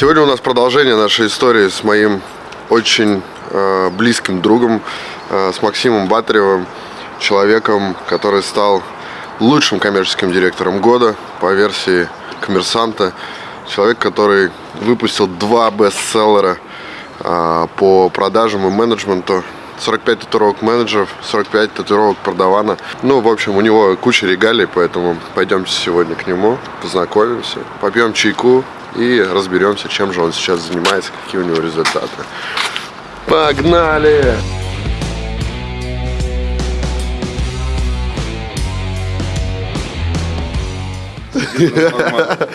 Сегодня у нас продолжение нашей истории с моим очень э, близким другом, э, с Максимом Батаревым, человеком, который стал лучшим коммерческим директором года по версии коммерсанта. Человек, который выпустил два бестселлера э, по продажам и менеджменту 45 татуировок менеджеров, 45 татуировок продавана. Ну, в общем, у него куча регалий, поэтому пойдемте сегодня к нему, познакомимся, попьем чайку и разберемся, чем же он сейчас занимается, какие у него результаты. Погнали! Привет.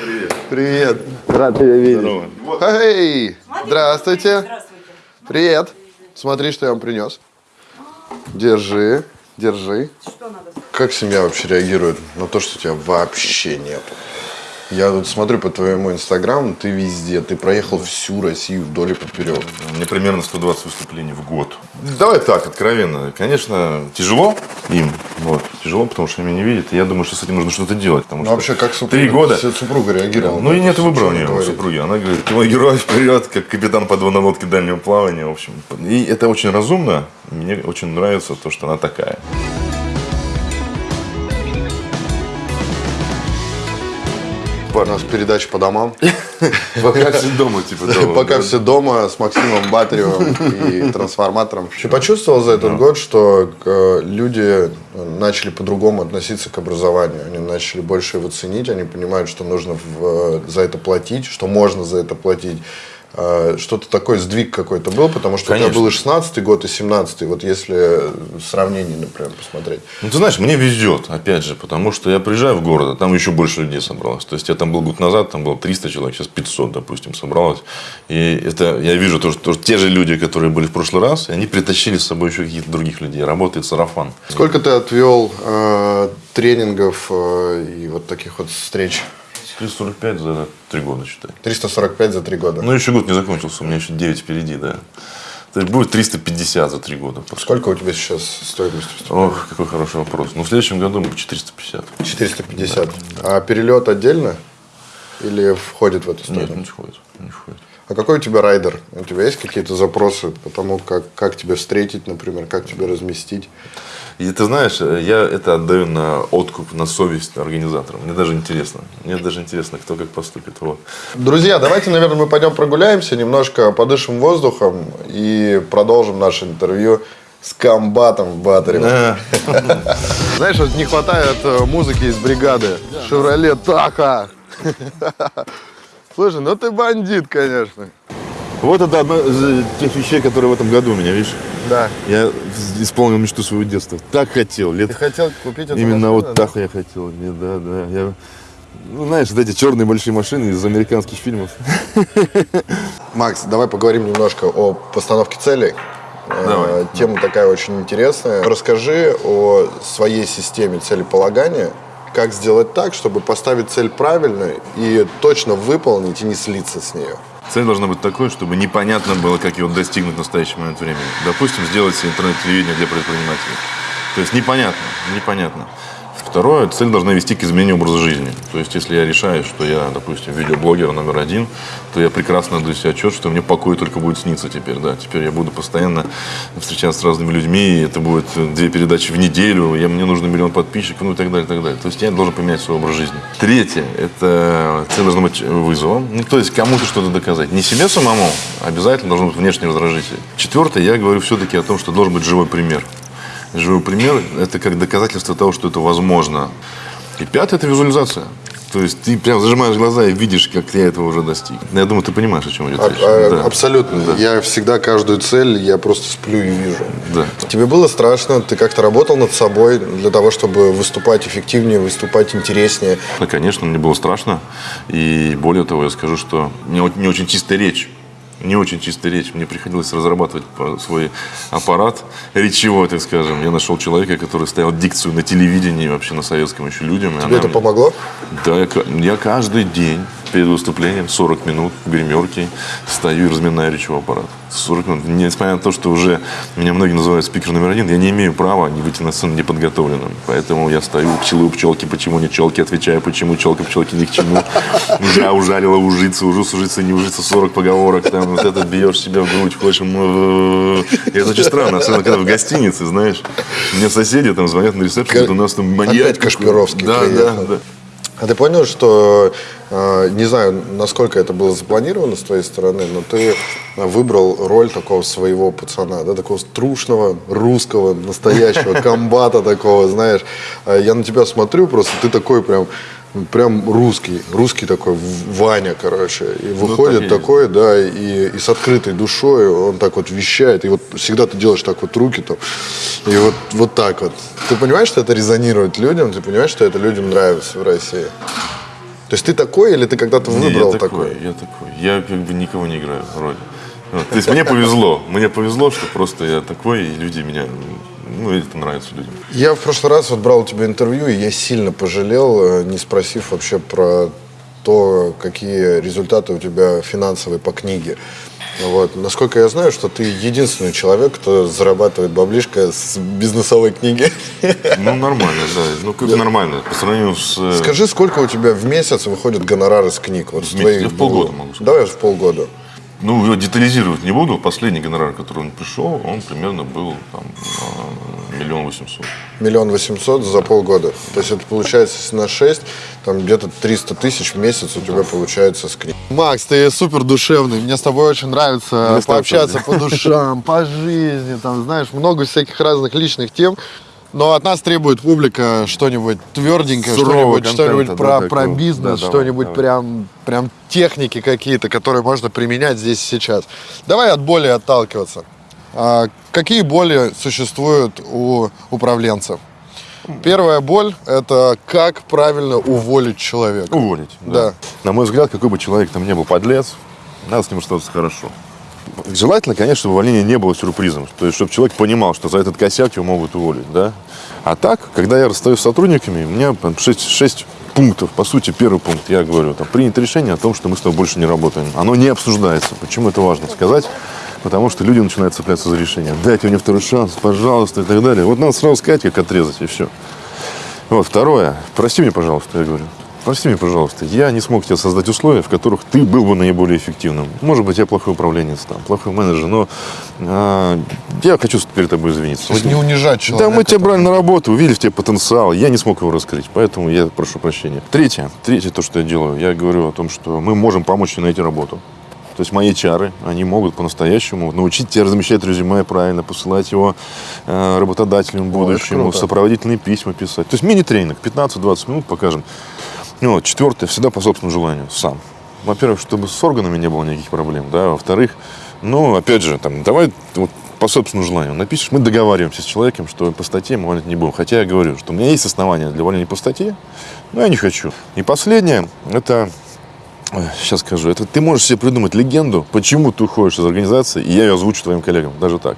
Привет. Рад тебя видеть. Здорово. Эй! Здравствуйте. Здравствуйте. Привет. Смотри, что я вам принес. Держи, держи. Что надо? Как семья вообще реагирует на то, что тебя вообще нет? Я вот смотрю по твоему инстаграму, ты везде, ты проехал всю Россию вдоль и поперек. Мне примерно 120 выступлений в год. Давай так, откровенно. Конечно, тяжело им. Вот. Тяжело, потому что они меня не видят. И я думаю, что с этим нужно что-то делать. Потому Ну что вообще, как супруга, Три года. супруга реагировала? Ну и нет выбора у нее, у супруги. Она говорит, мой герой, вперед, как капитан подводной лодки дальнего плавания. В общем, и это очень разумно. Мне очень нравится то, что она такая. У нас передача по домам. Пока все дома, типа. Пока все дома с Максимом Батаревым и трансформатором. Ты почувствовал за этот год, что э, люди начали по-другому относиться к образованию? Они начали больше его ценить, они понимают, что нужно в- за это платить, что можно за это платить. Э, Что-то такой сдвиг какой-то был, потому что у Конечно. тебя был и 16 год, и 17 вот если сравнение, например, посмотреть. Ну, ты знаешь, мне везет, опять же, потому что я приезжаю в город, а там еще больше людей собралось. То есть, я там был год назад, там было 300 человек, сейчас 500, допустим, собралось. И это я вижу то, что те же люди, которые были в прошлый раз, и они притащили с собой еще каких-то других людей. Работает сарафан. Сколько ты отвел э, тренингов э, и вот таких вот встреч? 345 за три года, считай. 345 за три года. Ну, еще год не закончился, у меня еще 9 впереди, да. То есть, будет 350 за три года. Сколько у тебя сейчас стоимость? Ох, какой хороший вопрос. Ну, в следующем году будет 450. 450. А перелет отдельно? Или входит в эту Нет, стоимость? не входит. Не входит. А какой у тебя райдер? У тебя есть какие-то запросы по тому, как, как тебя встретить, например, как тебя разместить? И ты знаешь, я это отдаю на откуп, на совесть организаторам. Мне даже интересно. Мне даже интересно, кто как поступит. Вот. Друзья, давайте, наверное, мы пойдем прогуляемся, немножко подышим воздухом и продолжим наше интервью с комбатом Батаревым. Знаешь, вот не хватает э, музыки из бригады. Шевроле Таха. Слушай, ну ты бандит, конечно. Вот это одна из тех вещей, которые в этом году у меня, видишь? Да. Я исполнил мечту своего детства. Так хотел. Лет... Ты хотел купить эту Именно машину, вот да? так я хотел. Не, Да, да. Я... Ну, знаешь, вот эти черные большие машины из американских фильмов. Макс, давай поговорим немножко о постановке целей. Э, Давай. Тема такая очень интересная. Расскажи о своей системе целеполагания. Как сделать так, чтобы поставить цель правильно и точно выполнить и не слиться с нее? Цель должна быть такой, чтобы непонятно было, как его достигнуть в настоящий момент времени. Допустим, сделать интернет-телевидение для предпринимателей. То есть непонятно, непонятно. Второе, цель должна вести к изменению образа жизни. То есть, если я решаю, что я, допустим, видеоблогер номер один, то я прекрасно отдаю себе отчет, что мне покой только будет сниться теперь. Да. Теперь я буду постоянно встречаться с разными людьми, это будет две передачи в неделю, я, мне нужно миллион подписчиков, ну и так далее, и так далее. То есть, я должен поменять свой образ жизни. Третье, это цель должна быть вызовом. Ну, то есть, кому-то что-то доказать. Не себе самому, а обязательно должен быть внешний раздражитель. Четвертое, я говорю все-таки о том, что должен быть живой пример. Живой пример – это как доказательство того, что это возможно. И пятое – это визуализация. То есть ты прям зажимаешь глаза и видишь, как я этого уже достиг. Ну, Я думаю, ты понимаешь, о чем идет А- речь. а- Да. Абсолютно. Я всегда каждую цель, я просто сплю и вижу. Да. Тебе было страшно? Ты как-то работал над собой для того, чтобы выступать эффективнее, выступать интереснее? Ну, конечно, мне было страшно. И более того, я скажу, что у меня не очень чистая речь. Не очень чистая речь. Мне приходилось разрабатывать свой аппарат речевой, так скажем. Я нашел человека, который ставил дикцию на телевидении, вообще на советском еще людям. Тебе это мне- помогло? Да, я, я каждый день перед выступлением 40 минут в гримерке стою и разминаю речевой аппарат. 40 минут. Несмотря на то, что уже меня многие называют спикер номер один, я не имею права не выйти на сцену неподготовленным. Поэтому я стою, пчелы у пчелки, почему не пчелки, отвечаю, почему челка пчелки ни к чему. Уже ужалила ужиться, уже ужиться, не ужиться, 40 поговорок, там вот это бьешь себя в грудь, хочешь. И это очень странно, особенно когда в гостинице, знаешь. Мне соседи там звонят на ресепшн, у нас там маньяк. Опять Кашпировский Да, да, да. А ты понял, что, э, не знаю, насколько это было запланировано с твоей стороны, но ты выбрал роль такого своего пацана, да, такого трушного, русского, настоящего, комбата такого, знаешь. А Я на тебя смотрю, просто ты такой прям, прям русский, русский такой Ваня, короче. И выходит так и есть. такой, да, и, и с открытой душой он так вот вещает. И вот всегда ты делаешь так вот руки там, и вот, вот так вот. Ты понимаешь, что это резонирует людям? Ты понимаешь, что это людям нравится в России? То есть ты такой или ты когда-то Не, выбрал я такой, такой? я такой. Я как бы никого не играю в роли. Вот. То есть мне повезло. Мне повезло, что просто я такой, и люди меня... Ну, это нравится людям. Я в прошлый раз вот брал у тебя интервью, и я сильно пожалел, э, не спросив вообще про то, какие результаты у тебя финансовые по книге. Вот. Насколько я знаю, что ты единственный человек, кто зарабатывает баблишко с бизнесовой книги. Ну, нормально, да. Ну, как нормально. По сравнению с... э, Скажи, сколько у тебя в месяц выходит гонорар из книг? Вот с месяц? твоих Я в полгода могу сказать. Давай в полгода. Ну, детализировать не буду. Последний гонорар, который он пришел, он примерно был там миллион восемьсот. Миллион восемьсот за полгода. То есть это получается, если на 6, там где-то 300 тысяч в месяц у тебя получается с книг. Макс, ты супер душевный. Мне с тобой очень нравится Мне пообщаться по душам, по жизни, там, знаешь, много всяких разных личных тем. Но от нас требует публика что-нибудь тверденькое, что-нибудь, что-нибудь контента, про, да, про бизнес, Да, что-нибудь прям, прям техники какие-то, которые можно применять здесь и сейчас. Давай от боли отталкиваться. А, какие боли существуют у управленцев? Первая боль – это как правильно уволить человека. Уволить. Да. На мой взгляд, какой бы человек там ни был подлец, надо с ним что-то хорошо. Желательно, конечно, чтобы увольнение не было сюрпризом. То есть, чтобы человек понимал, что за этот косяк его могут уволить. Да? А так, когда я расстаюсь с сотрудниками, у меня там, шесть, шесть пунктов. По сути, первый пункт, я говорю, там, принято решение о том, что мы с тобой больше не работаем. Оно не обсуждается. Почему это важно сказать? Потому что люди начинают цепляться за решение. Дайте мне второй шанс, пожалуйста, и так далее. Вот надо сразу сказать, как отрезать, и все. Вот, второе. Прости меня, пожалуйста, я говорю. Прости меня, пожалуйста. Я не смог тебе создать условия, в которых ты был бы наиболее эффективным. Может быть, я плохой управленец, там, плохой менеджер, но а, я хочу перед тобой извиниться. То есть не унижать Да, человека. мы тебя брали на работу, увидели в тебе потенциал, я не смог его раскрыть, поэтому я прошу прощения. Третье, третье то, что я делаю, я говорю о том, что мы можем помочь тебе найти работу. То есть мои чары, они могут по-настоящему научить тебя размещать резюме правильно, посылать его э, работодателям в О, сопроводительные письма писать. То есть мини-тренинг, 15-20 минут покажем. Ну, вот, четвертое, всегда по собственному желанию, сам. Во-первых, чтобы с органами не было никаких проблем, да, во-вторых, ну, опять же, там, давай вот, по собственному желанию напишешь, мы договариваемся с человеком, что по статье мы увольнять не будем. Хотя я говорю, что у меня есть основания для увольнения по статье, но я не хочу. И последнее, это Сейчас скажу. Это ты можешь себе придумать легенду, почему ты уходишь из организации, и я ее озвучу твоим коллегам. Даже так.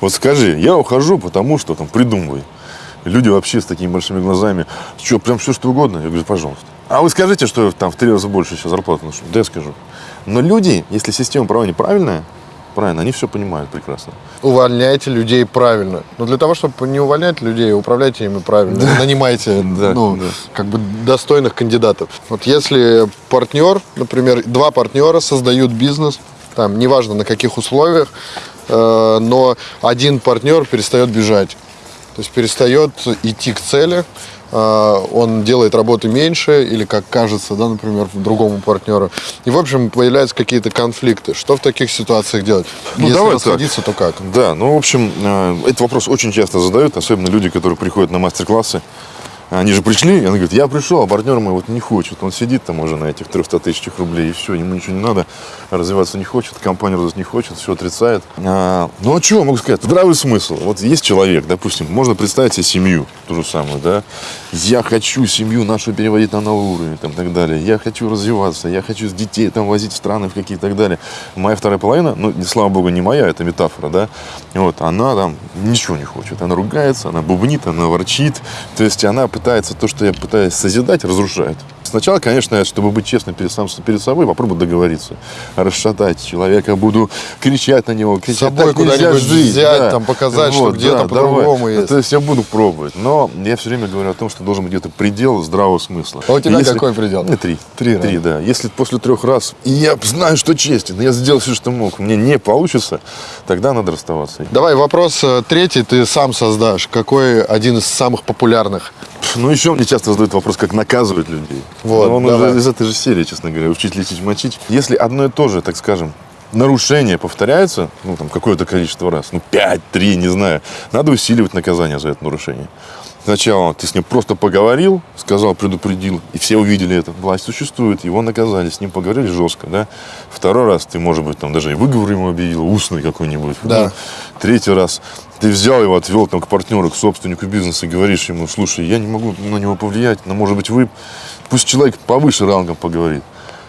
Вот скажи, я ухожу, потому что там придумывай. Люди вообще с такими большими глазами. Что, прям все что угодно? Я говорю, пожалуйста. А вы скажите, что там в три раза больше сейчас зарплату ношу? Да я скажу. Но люди, если система управления правильная, правильно, они все понимают прекрасно. Увольняйте людей правильно. Но для того, чтобы не увольнять людей, управляйте ими правильно. Нанимайте Да, ну, да. как бы достойных кандидатов. Вот если партнер, например, два партнера создают бизнес, там, неважно на каких условиях, э, но один партнер перестает бежать. То есть перестает идти к цели, он делает работы меньше, или как кажется, да, например, другому партнеру. И, в общем, появляются какие-то конфликты. Что в таких ситуациях делать? Ну, Если давай так. расходиться, то как? Да, ну, в общем, э, этот вопрос очень часто задают, особенно люди, которые приходят на мастер-классы. Они же пришли, и он говорит, я пришел, а партнер мой вот не хочет. Он сидит там уже на этих 300 тысячах рублей, и все, ему ничего не надо, развиваться не хочет, компанию развивать не хочет, все отрицает. А, ну, а что могу сказать? Здравый смысл. Вот есть человек, допустим, можно представить себе семью, ту же самую, да. Я хочу семью нашу переводить на новый уровень, там, и так далее. Я хочу развиваться, я хочу с детей там возить в страны в какие-то так далее. Моя вторая половина, ну, слава богу, не моя, это метафора, да. Вот, она там ничего не хочет. Она ругается, она бубнит, она ворчит. То есть она пытается то, что я пытаюсь созидать, разрушает. Сначала, конечно, чтобы быть честным перед, сам, перед собой, попробую договориться. Расшатать человека, буду кричать на него, кричать, собой «Так нельзя куда-нибудь жить», взять, там, показать, что где-то по-другому давай. есть. То есть я буду пробовать. Но я все время говорю о том, что должен быть где-то предел здравого смысла. А у тебя Если- какой предел? Ну, три. Три, Три, да? да. Если после трех раз, и я знаю, что честен, я сделал все, что мог, мне не получится, тогда надо расставаться. Давай вопрос э, третий ты сам создашь. Какой один из самых популярных? Ну, еще мне часто задают вопрос, как наказывать людей. Вот, Но он давай. уже из этой же серии, честно говоря, учить, лечить, мочить. Если одно и то же, так скажем, нарушение повторяется, ну, там, какое-то количество раз, ну, 5, 3, не знаю, надо усиливать наказание за это нарушение. Сначала ты с ним просто поговорил, сказал, предупредил, и все увидели это. Власть существует, его наказали, с ним поговорили жестко, да. Второй раз ты, может быть, там даже и выговор ему объявил, устный какой-нибудь. Да. Ну, Третий раз ты взял его, отвел там, к партнеру, к собственнику бизнеса говоришь ему, слушай, я не могу на него повлиять, но, может быть, вы... Пусть человек повыше рангом поговорит.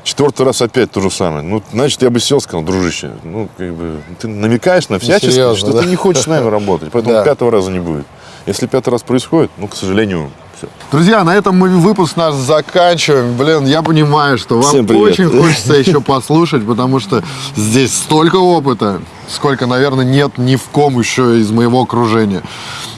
Четвертый раз опять то же самое. Ну, значит, я бы сел, сказал, дружище, ну, как бы, ты намекаешь на всячески, серьезно, что да? ты не хочешь с нами работать, поэтому Да. пятого раза не будет. Если пятый раз происходит, ну, к сожалению, все. Друзья, на этом мы выпуск наш заканчиваем. Блин, я понимаю, что вам очень хочется еще послушать, потому что здесь столько опыта, сколько, наверное, нет ни в ком еще из моего окружения.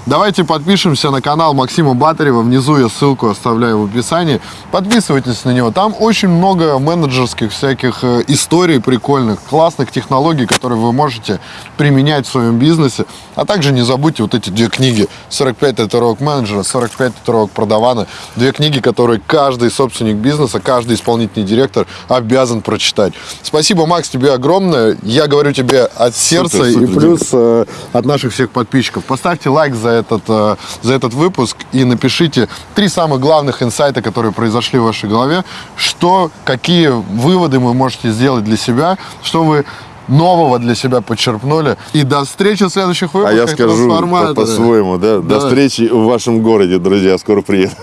Давайте подпишемся на канал Максима Батарева. Внизу я ссылку оставляю в описании. Подписывайтесь на него. Там очень много менеджерских всяких э, историй прикольных, классных технологий, которые вы можете применять в своем бизнесе. А также не забудьте вот эти две книги. 45 татуировок менеджера, 45 татуировок продавана. Две книги, которые каждый собственник бизнеса, каждый исполнительный директор обязан прочитать. Спасибо, Макс, тебе огромное. Я говорю тебе от сердца Супер, и супер, плюс э, от наших всех подписчиков. Поставьте лайк за этот, э, за этот выпуск и напишите три самых главных инсайта, которые произошли в вашей голове, что, какие выводы вы можете сделать для себя, что вы нового для себя подчерпнули. И до встречи в следующих А выпусках я скажу по-своему, да? Да. До встречи в вашем городе, друзья, скоро приеду.